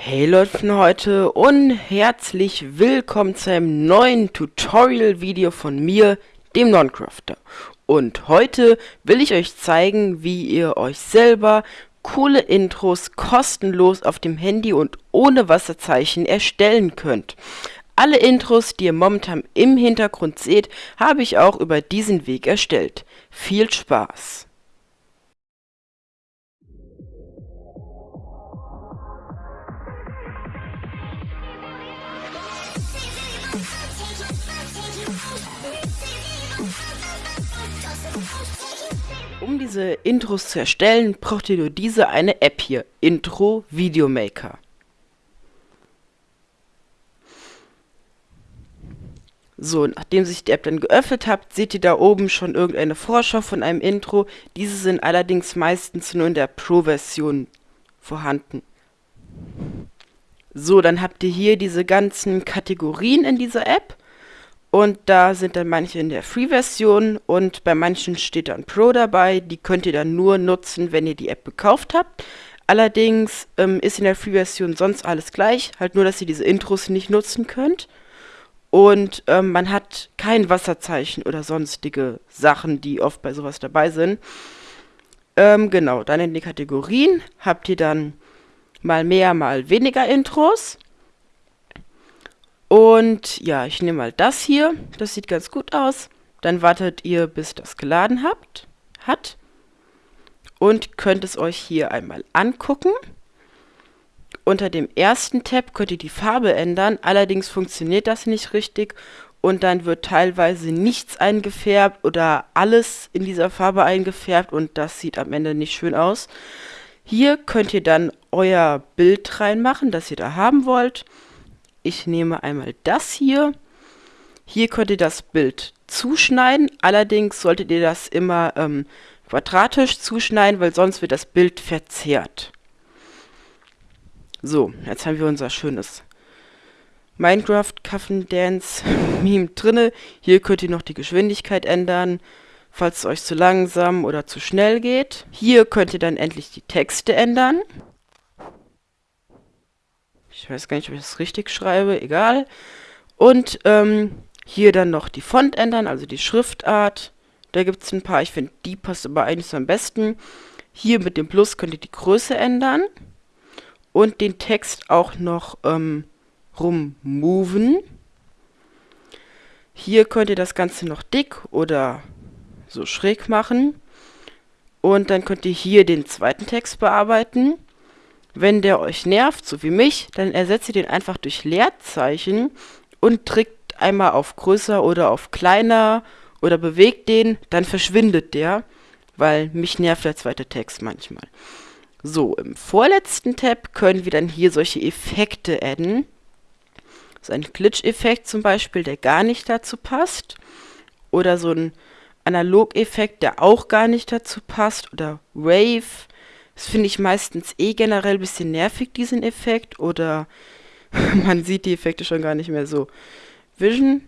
Hey Leute von heute und herzlich willkommen zu einem neuen Tutorial-Video von mir, dem Noncrafter. Und heute will ich euch zeigen, wie ihr euch selber coole Intros kostenlos auf dem Handy und ohne Wasserzeichen erstellen könnt. Alle Intros, die ihr momentan im Hintergrund seht, habe ich auch über diesen Weg erstellt. Viel Spaß! Um diese Intros zu erstellen, braucht ihr nur diese eine App hier, Intro Video Maker. So, nachdem sich die App dann geöffnet habt, seht ihr da oben schon irgendeine Vorschau von einem Intro. Diese sind allerdings meistens nur in der Pro-Version vorhanden. So, dann habt ihr hier diese ganzen Kategorien in dieser App. Und da sind dann manche in der Free-Version und bei manchen steht dann Pro dabei. Die könnt ihr dann nur nutzen, wenn ihr die App gekauft habt. Allerdings ähm, ist in der Free-Version sonst alles gleich, halt nur, dass ihr diese Intros nicht nutzen könnt. Und ähm, man hat kein Wasserzeichen oder sonstige Sachen, die oft bei sowas dabei sind. Ähm, genau, dann in den Kategorien habt ihr dann mal mehr, mal weniger Intros. Und ja, ich nehme mal das hier. Das sieht ganz gut aus. Dann wartet ihr, bis das geladen habt, hat. Und könnt es euch hier einmal angucken. Unter dem ersten Tab könnt ihr die Farbe ändern. Allerdings funktioniert das nicht richtig. Und dann wird teilweise nichts eingefärbt oder alles in dieser Farbe eingefärbt. Und das sieht am Ende nicht schön aus. Hier könnt ihr dann euer Bild reinmachen, das ihr da haben wollt. Ich nehme einmal das hier. Hier könnt ihr das Bild zuschneiden. Allerdings solltet ihr das immer ähm, quadratisch zuschneiden, weil sonst wird das Bild verzerrt. So, jetzt haben wir unser schönes Minecraft Cuffen Dance Meme drinne. Hier könnt ihr noch die Geschwindigkeit ändern, falls es euch zu langsam oder zu schnell geht. Hier könnt ihr dann endlich die Texte ändern. Ich weiß gar nicht, ob ich das richtig schreibe, egal. Und ähm, hier dann noch die Font ändern, also die Schriftart. Da gibt es ein paar, ich finde, die passt aber eigentlich so am besten. Hier mit dem Plus könnt ihr die Größe ändern. Und den Text auch noch ähm, rummoven. Hier könnt ihr das Ganze noch dick oder so schräg machen. Und dann könnt ihr hier den zweiten Text bearbeiten. Wenn der euch nervt, so wie mich, dann ersetzt ihr den einfach durch Leerzeichen und drückt einmal auf größer oder auf kleiner oder bewegt den, dann verschwindet der, weil mich nervt der zweite Text manchmal. So, im vorletzten Tab können wir dann hier solche Effekte adden. So ein Glitch-Effekt zum Beispiel, der gar nicht dazu passt. Oder so ein Analog-Effekt, der auch gar nicht dazu passt. Oder Wave das finde ich meistens eh generell ein bisschen nervig, diesen Effekt. Oder man sieht die Effekte schon gar nicht mehr so. Vision.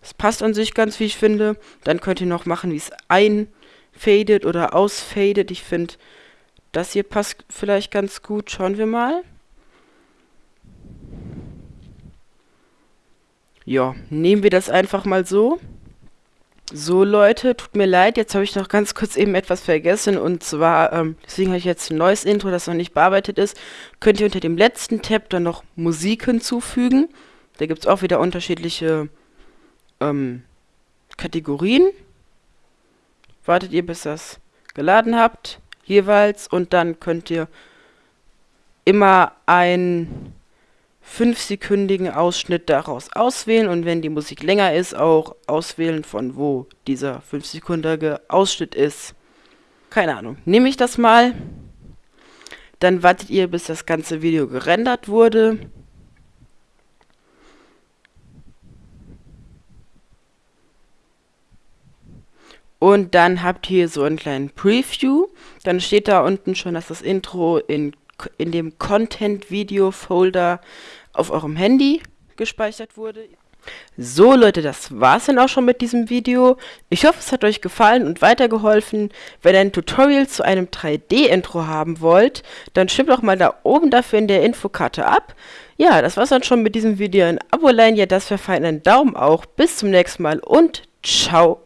Das passt an sich ganz, wie ich finde. Dann könnt ihr noch machen, wie es einfadet oder ausfadet. Ich finde, das hier passt vielleicht ganz gut. Schauen wir mal. Ja, nehmen wir das einfach mal so. So Leute, tut mir leid, jetzt habe ich noch ganz kurz eben etwas vergessen und zwar, ähm, deswegen habe ich jetzt ein neues Intro, das noch nicht bearbeitet ist, könnt ihr unter dem letzten Tab dann noch Musik hinzufügen. Da gibt es auch wieder unterschiedliche ähm, Kategorien. Wartet ihr, bis das geladen habt, jeweils, und dann könnt ihr immer ein fünfsekündigen Ausschnitt daraus auswählen und wenn die Musik länger ist, auch auswählen, von wo dieser fünfsekündige Ausschnitt ist. Keine Ahnung. Nehme ich das mal. Dann wartet ihr, bis das ganze Video gerendert wurde. Und dann habt ihr so einen kleinen Preview. Dann steht da unten schon, dass das Intro in in dem Content-Video-Folder auf eurem Handy gespeichert wurde. So Leute, das war's dann auch schon mit diesem Video. Ich hoffe, es hat euch gefallen und weitergeholfen. Wenn ihr ein Tutorial zu einem 3D-Intro haben wollt, dann stimmt doch mal da oben dafür in der Infokarte ab. Ja, das war's dann schon mit diesem Video. Ein Abo leihen, ja das wäre fein, ein Daumen auch. Bis zum nächsten Mal und ciao.